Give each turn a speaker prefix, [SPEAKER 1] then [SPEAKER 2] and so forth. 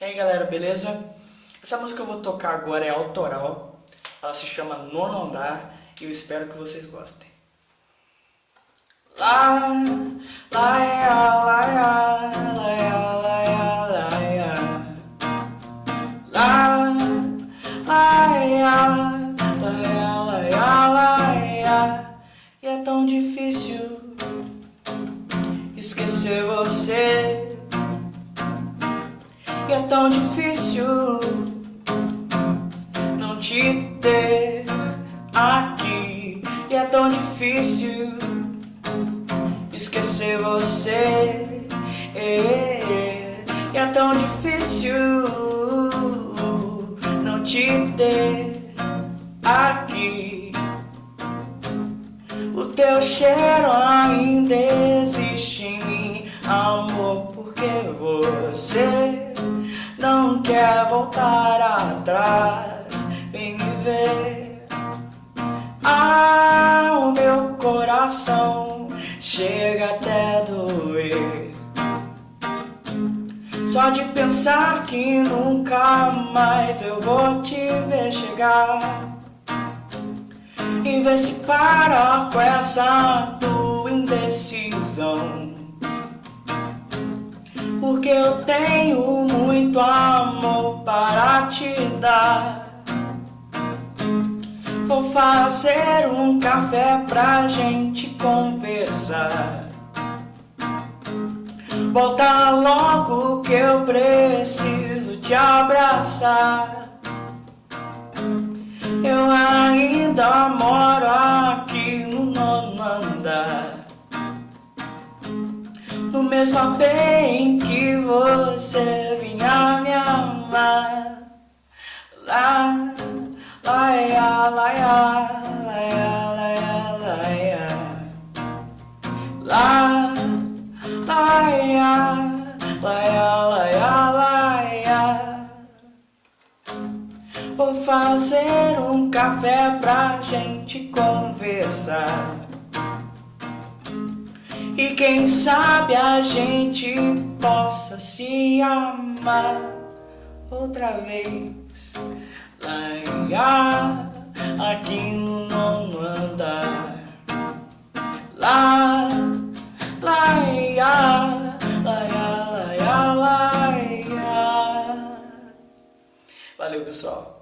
[SPEAKER 1] E aí galera, beleza? Essa música que eu vou tocar agora é autoral, ela se chama Nono Andar e eu espero que vocês gostem. Lá, lá, ia, lá, lá, ia, lá, ia, lá, lá, lá, lá, lá, lá. E é tão difícil esquecer você e é tão difícil não te ter aqui. E é tão difícil esquecer você. E é tão difícil não te ter aqui. O teu cheiro ainda existe em mim, amor, porque você não quer voltar atrás, vem me ver. Ah, o meu coração chega até doer. Só de pensar que nunca mais eu vou te ver chegar. E ver se para com essa tua indecisão. Porque eu tenho muito amor para te dar. Vou fazer um café pra gente conversar. Volta logo que eu preciso te abraçar. Eu ainda Mesmo bem que você vinha me amar. Lá, laia, laia, laia, laia, la, Lá, laia, laia, laia, laia. Vou fazer um café pra gente conversar e quem sabe a gente possa se amar outra vez. Lá, aqui no nono andar. Lá, lá, lá, lá, lá, lá, lá Valeu pessoal